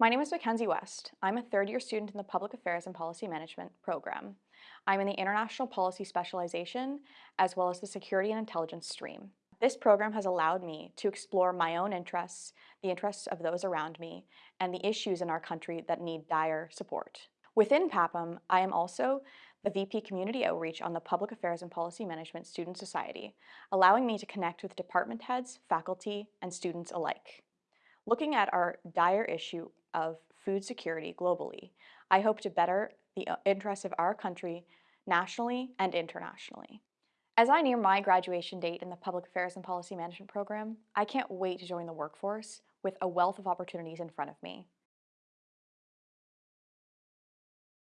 My name is Mackenzie West. I'm a third year student in the Public Affairs and Policy Management program. I'm in the International Policy Specialization as well as the Security and Intelligence stream. This program has allowed me to explore my own interests, the interests of those around me, and the issues in our country that need dire support. Within PAPM, I am also the VP Community Outreach on the Public Affairs and Policy Management Student Society, allowing me to connect with department heads, faculty, and students alike. Looking at our dire issue of food security globally, I hope to better the uh, interests of our country nationally and internationally. As I near my graduation date in the Public Affairs and Policy Management program, I can't wait to join the workforce with a wealth of opportunities in front of me.